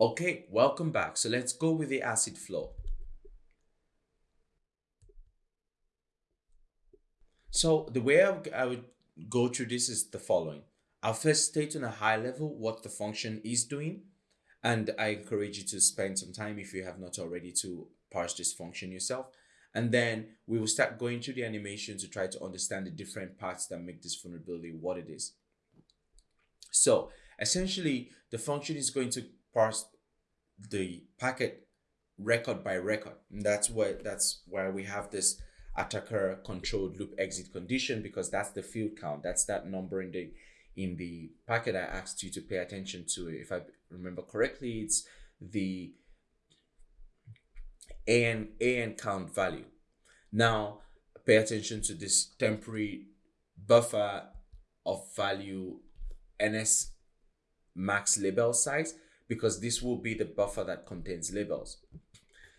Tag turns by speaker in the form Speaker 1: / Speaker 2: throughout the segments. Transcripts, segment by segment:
Speaker 1: Okay, welcome back. So let's go with the acid flow. So the way I would go through this is the following. I'll first state on a high level what the function is doing. And I encourage you to spend some time if you have not already to parse this function yourself. And then we will start going through the animation to try to understand the different parts that make this vulnerability what it is. So essentially, the function is going to parse the packet record by record. And that's why that's why we have this attacker controlled loop exit condition because that's the field count. That's that number in the in the packet I asked you to pay attention to. If I remember correctly, it's the AN, AN count value. Now, pay attention to this temporary buffer of value NS max label size because this will be the buffer that contains labels.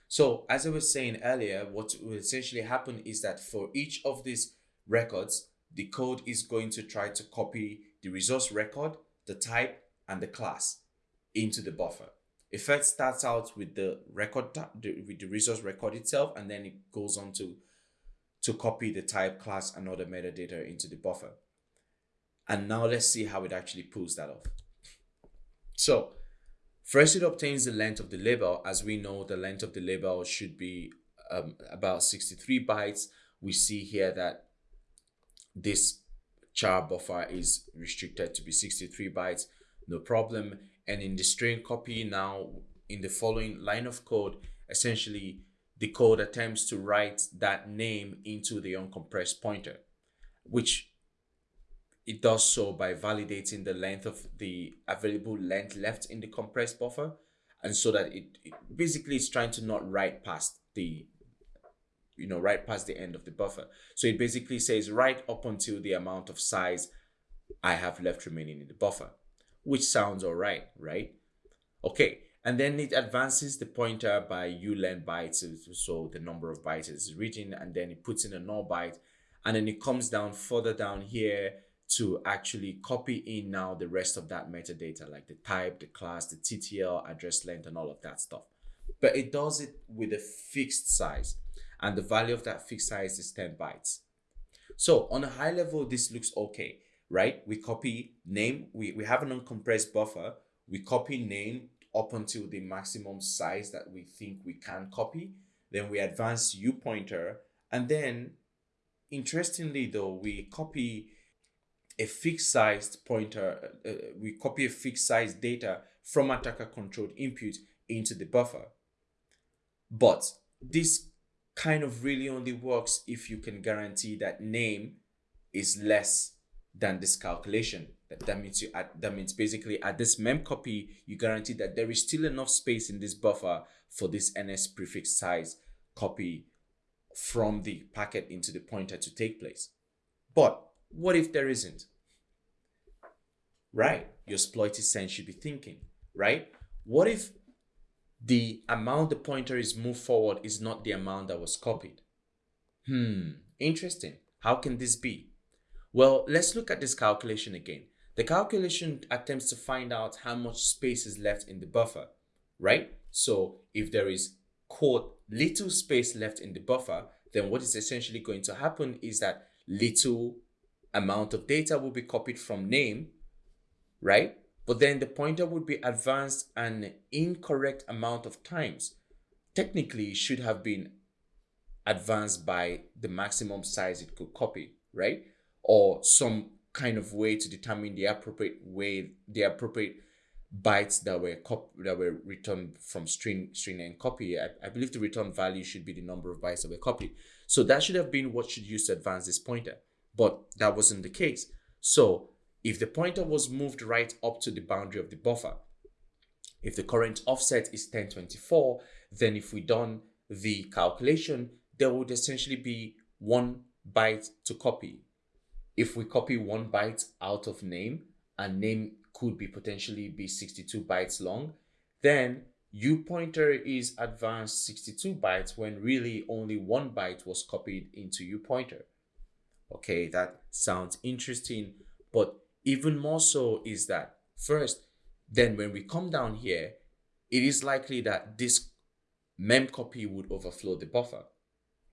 Speaker 1: So as I was saying earlier, what will essentially happen is that for each of these records, the code is going to try to copy the resource record, the type, and the class into the buffer. It first starts out with the record, with the resource record itself, and then it goes on to, to copy the type, class, and other metadata into the buffer. And now let's see how it actually pulls that off. So first it obtains the length of the label. As we know, the length of the label should be um, about 63 bytes. We see here that this char buffer is restricted to be 63 bytes, no problem. And in the string copy now, in the following line of code, essentially the code attempts to write that name into the uncompressed pointer, which it does so by validating the length of the available length left in the compressed buffer. And so that it, it basically is trying to not write past the, you know, right past the end of the buffer. So it basically says right up until the amount of size I have left remaining in the buffer which sounds all right, right? Okay, and then it advances the pointer by ulen bytes, so the number of bytes is written, and then it puts in a null byte, and then it comes down further down here to actually copy in now the rest of that metadata, like the type, the class, the TTL, address length, and all of that stuff. But it does it with a fixed size, and the value of that fixed size is 10 bytes. So on a high level, this looks okay right? We copy name, we, we have an uncompressed buffer, we copy name up until the maximum size that we think we can copy. Then we advance U pointer. And then interestingly though, we copy a fixed sized pointer, uh, uh, we copy a fixed size data from attacker controlled input into the buffer. But this kind of really only works if you can guarantee that name is less than this calculation. That, that means you that means basically at this mem copy, you guarantee that there is still enough space in this buffer for this NS prefix size copy from the packet into the pointer to take place. But what if there isn't? Right, your exploited sense should be thinking, right? What if the amount the pointer is moved forward is not the amount that was copied? Hmm, interesting. How can this be? Well, let's look at this calculation again. The calculation attempts to find out how much space is left in the buffer, right? So if there is quote little space left in the buffer, then what is essentially going to happen is that little amount of data will be copied from name, right? But then the pointer would be advanced an incorrect amount of times. Technically, should have been advanced by the maximum size it could copy, right? or some kind of way to determine the appropriate way, the appropriate bytes that were that were returned from string string and copy. I, I believe the return value should be the number of bytes that were copied. So that should have been what should use to advance this pointer, but that wasn't the case. So if the pointer was moved right up to the boundary of the buffer, if the current offset is 1024, then if we done the calculation, there would essentially be one byte to copy if we copy one byte out of name and name could be potentially be 62 bytes long, then U pointer is advanced 62 bytes when really only one byte was copied into U pointer. Okay, that sounds interesting, but even more so is that first, then when we come down here, it is likely that this mem copy would overflow the buffer.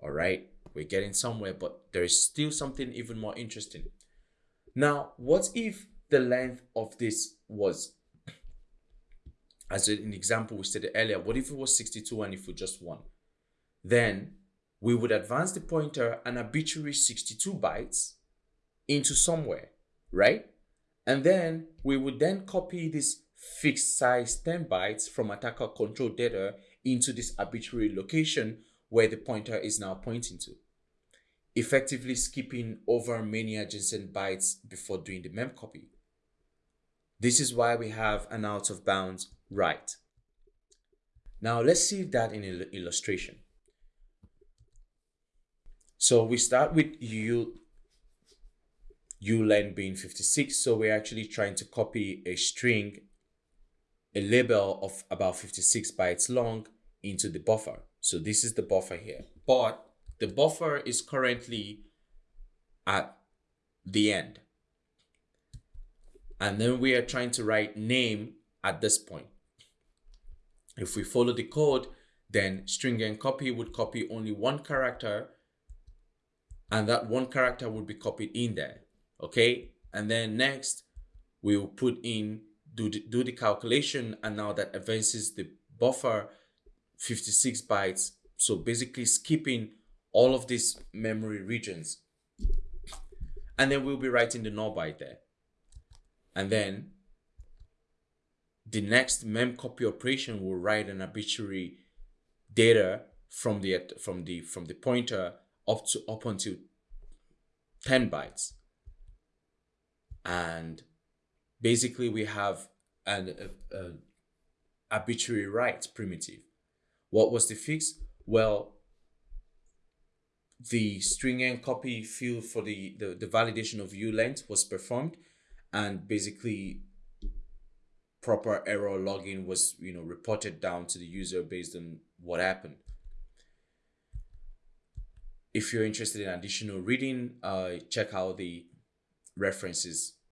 Speaker 1: All right, we're getting somewhere, but there is still something even more interesting. Now, what if the length of this was, as an example we stated earlier, what if it was 62 and if we just one? Then we would advance the pointer an arbitrary 62 bytes into somewhere, right? And then we would then copy this fixed size 10 bytes from attacker control data into this arbitrary location where the pointer is now pointing to, effectively skipping over many adjacent bytes before doing the mem copy. This is why we have an out of bounds write. Now let's see that in an illustration. So we start with u ulen being 56. So we're actually trying to copy a string, a label of about 56 bytes long into the buffer. So this is the buffer here, but the buffer is currently at the end. And then we are trying to write name at this point. If we follow the code, then string and copy would copy only one character and that one character would be copied in there okay? And then next we will put in do the, do the calculation and now that advances the buffer 56 bytes. So basically skipping all of these memory regions. And then we'll be writing the null byte there. And then the next mem copy operation will write an arbitrary data from the from the from the pointer up to up until 10 bytes. And basically we have an a, a arbitrary write primitive. What was the fix? Well the string and copy field for the, the, the validation of u length was performed. And basically proper error logging was you know reported down to the user based on what happened if you're interested in additional reading, uh, check out the references